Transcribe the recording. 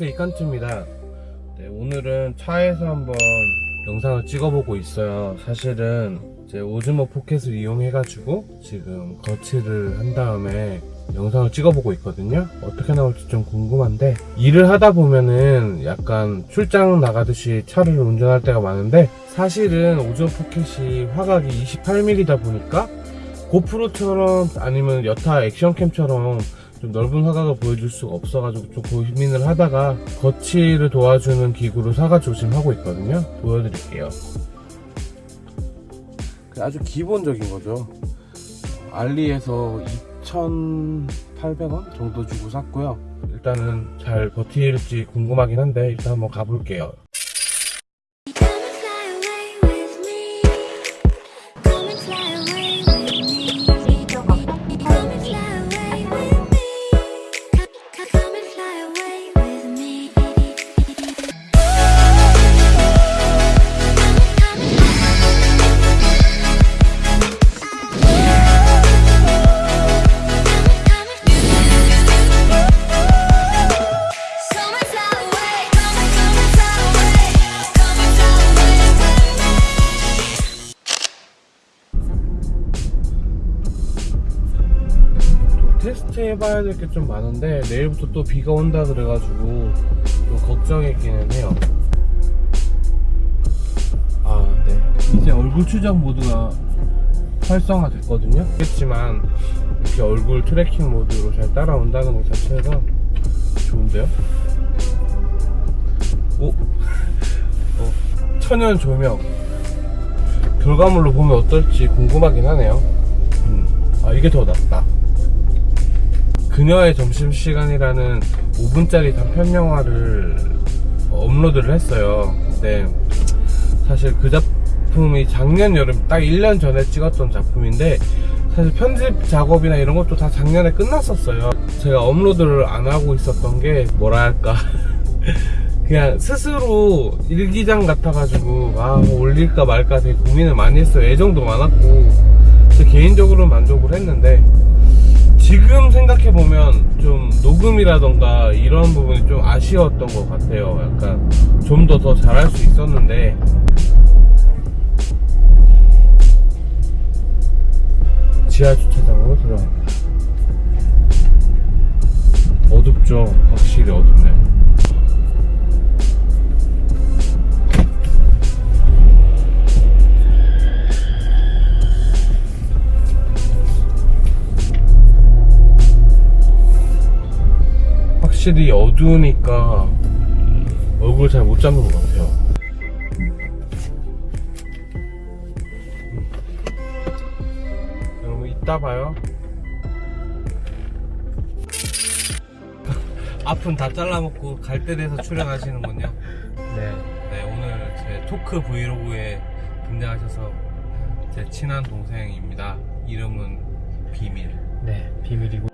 안녕하세요 이칸트입니다. 네, 오늘은 차에서 한번 영상을 찍어보고 있어요. 사실은 이제 오즈모 포켓을 이용해 가지고 지금 거치를 한 다음에 영상을 찍어보고 있거든요. 어떻게 나올지 좀 궁금한데 일을 하다 보면은 약간 출장 나가듯이 차를 운전할 때가 많은데 사실은 오즈모 포켓이 화각이 28mm다 보니까 고프로처럼 아니면 여타 액션캠처럼 좀 넓은 화각을 보여줄 수가 없어가지고 좀 고민을 하다가 거치를 도와주는 기구로 사가지고 지금 하고 있거든요. 보여드릴게요. 아주 기본적인 거죠. 알리에서 2,800원 정도 주고 샀고요. 일단은 잘 버틸지 궁금하긴 한데 일단 한번 가볼게요 테스트 해봐야 될 게 좀 많은데 내일부터 또 비가 온다 그래가지고 좀 걱정했기는 해요. 아네. 이제 얼굴 추적 모드가 활성화 됐거든요. 그렇지만 이렇게 얼굴 tracking 모드로 잘 따라온다는 것 자체가 좋은데요? 오? 어, 천연 조명. 결과물로 보면 어떨지 궁금하긴 하네요. 음, 아 이게 더 낫다 그녀의 점심시간이라는 5분짜리 단편 영화를 업로드를 했어요. 근데 사실 그 작품이 작년 여름 딱 1년 전에 찍었던 작품인데 사실 편집 작업이나 이런 것도 다 작년에 끝났었어요. 제가 업로드를 안 하고 있었던 게 뭐랄까 그냥 스스로 일기장 같아가지고 아 올릴까 말까 되게 고민을 많이 했어요. 애정도 많았고 제 개인적으로 만족을 했는데 지금 생각해보면 좀 녹음이라던가 이런 부분이 좀 아쉬웠던 것 같아요. 약간 좀 더 더 잘할 수 있었는데 지하 주차장으로 들어갑니다. 어둡죠? 확실히 어둡네 확실히 어두우니까 얼굴 잘 못 잡는 것 같아요. 여러분 이따 봐요. 앞은 다 잘라먹고 갈때 돼서 출연하시는군요. 네. 네 오늘 제 토크 브이로그에 등장하셔서 제 친한 동생입니다. 이름은 비밀. 네, 비밀이고